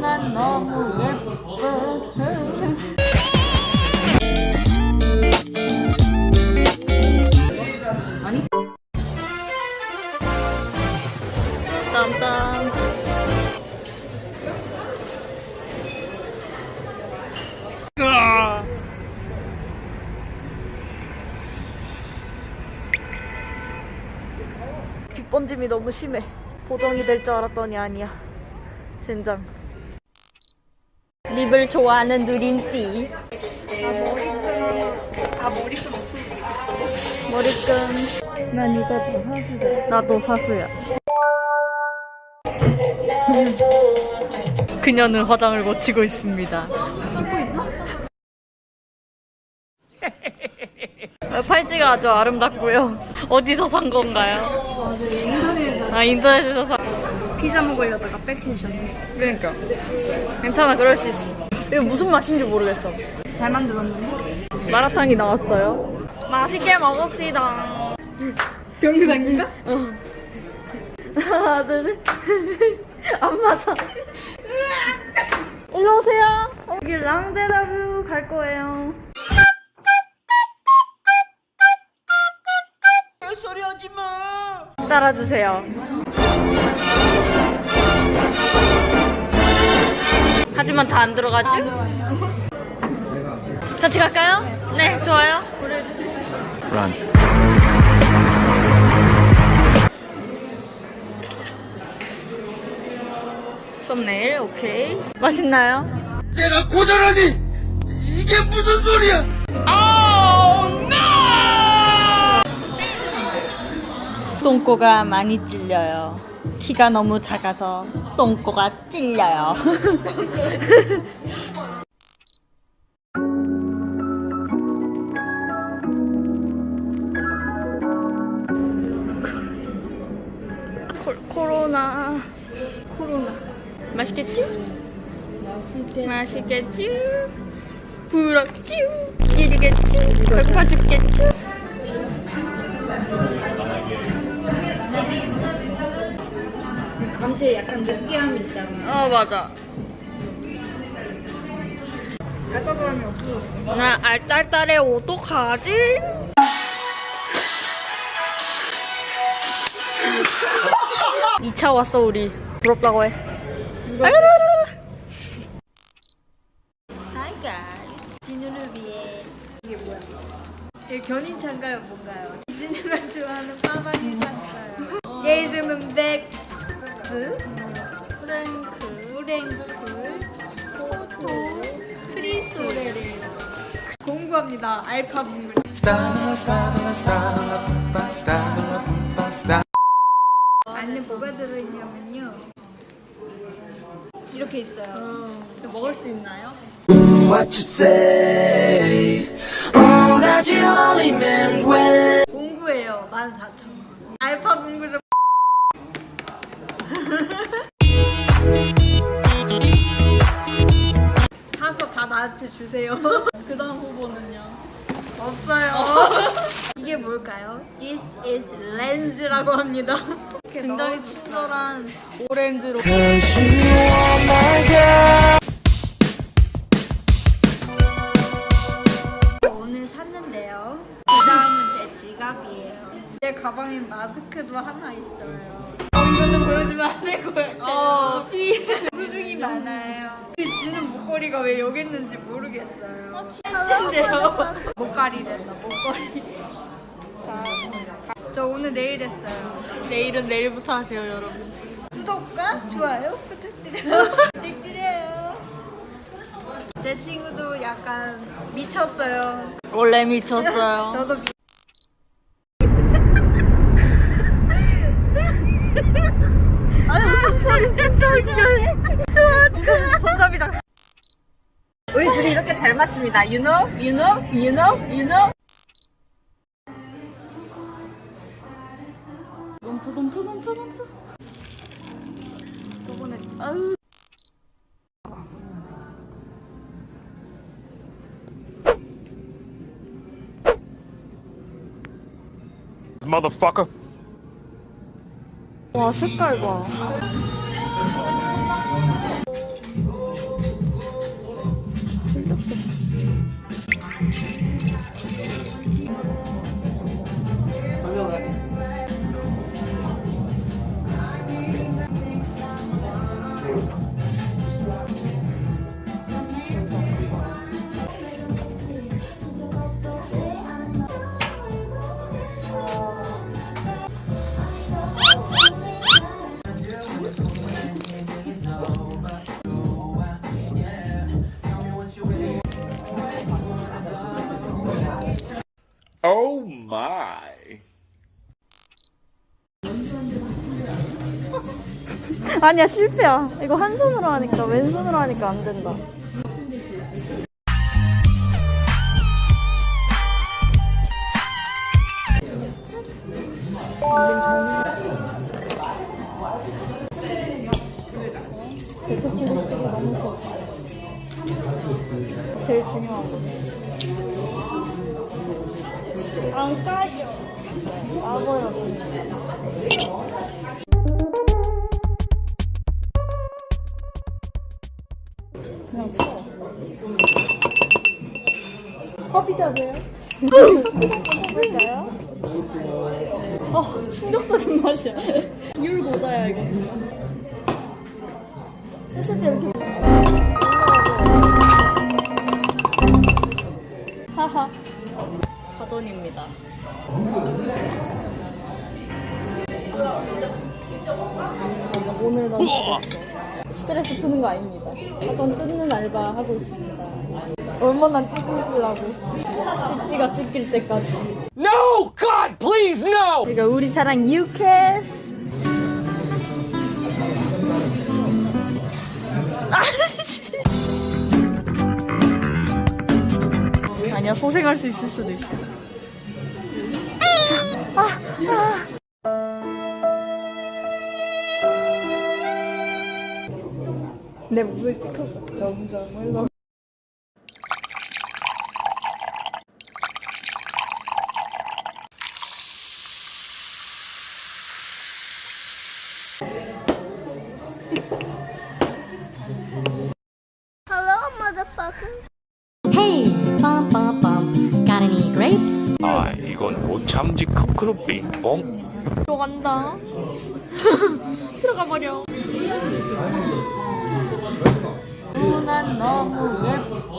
난 너무 예뻐. 아니? 땀땀. 빗번짐이 너무 심해. 보정이 될 줄 알았더니 아니야. 젠장. 립을 좋아하는 누린띠. 아 머리끈 머리끈. 난 이거 다 사수야. 나도 사수야. 그녀는 화장을 고치고 있습니다. 팔찌가 아주 아름답고요. 어디서 산 건가요? 인터넷 아 인터넷에서 사. 피자 먹으려다가 뺏기셨네 그러니까 괜찮아 그럴 수 있어. 이거 무슨 맛인지 모르겠어. 잘 만들었는데 마라탕이 나왔어요. 맛있게 먹읍시다. 경상인가? 하나 둘 셋. 안 맞아. 일로 오세요. 여기 랑데라뷰 갈 거예요. 소리 하지 마. 따라주세요. 하지만 다 안 들어가지? 안 같이 갈까요? 네, 좋아요. Run. 썸네일, 오케이. 맛있나요? 내가 고절하니 이게 무슨 소리야? 똥꼬가 많이 찔려요. 키가 너무 작아서 똥꼬가 찔려요. 코, 코로나. 코로나 맛있겠죠? 맛있게 맛있겠죠? 부럽죠? 찌르겠죠? 배고파 죽겠죠? 감태 약간 느끼함이 있잖아 어 맞아. 그러면 없어졌어 나 알딸딸해 어떡하지? 이 차 왔어 우리. 부럽다고 해. Hi guys. 진우를 위해 이게 뭐야? 이게 견인차인가요 뭔가요? 진우가 좋아하는 빠방이 샀어요. 얘 이름은 백 스 프랭크 브랭쿨 포토 크리소레래요 공부합니다 알파 분글 안에 뭐가 들어있냐면요. 이렇게 있어요. 먹을 수 있나요? what you say. Oh, that you only meant when. 공구예요 14,000원. 알파 공구죠 나한테 주세요. 그 다음 후보는요? 없어요. 이게 뭘까요? This is 렌즈라고 합니다. 굉장히 친절한 오렌지로. 오늘 샀는데요. 그 다음은 제 지갑이에요. 제 가방에 마스크도 하나 있어요. 어, 이것도 보여주면 안 같아요 어, 피. 수중이 많아요. 지는 목걸이가 왜 여기 있는지 모르겠어요. 근데요. 목걸이랬나 목걸이. 자, 저 오늘 내일 했어요. 내일은 내일부터 하세요 여러분 구독과 좋아요 부탁드려요. 부탁드려요. 제 친구도 약간 미쳤어요. 원래 미쳤어요 저도 미... 아니 무슨 소리 진짜 좋아 손잡이 장 우리 둘이 이렇게 잘 맞습니다. You know, you know, you know, you know. 넘쳐 넘쳐 넘쳐 넘쳐 저번에 아유 motherfucker. 와 색깔 봐 Oh my. 아니야 실패야. 이거 한 손으로 하니까 왼손으로 하니까 안 된다. 제일 중요한 거. 안 까져. 까버려. 커피 타세요? 볼까요? 아, 충격적인 맛이야. 율 고자야, 이거. 했을 때 이렇게 하하. 가돈입니다. 오늘 너무 스트레스. 스트레스 푸는 거 아닙니다. 가돈 뜯는 알바 하고 있습니다. 얼마나 찍으시려고 찌찌가 찢길 때까지. No! God, please, no! 그러니까 우리 사랑 유캐. 아니야 소생할 수 있을 수도 있어. 내 목소리 찍혔어 점점 흘러 Hey, bum bum bum. Got any grapes? 아, 이건 못 참지 크크루 빙봉. 들어간다. 들어가 버려. 난 너무 예뻐.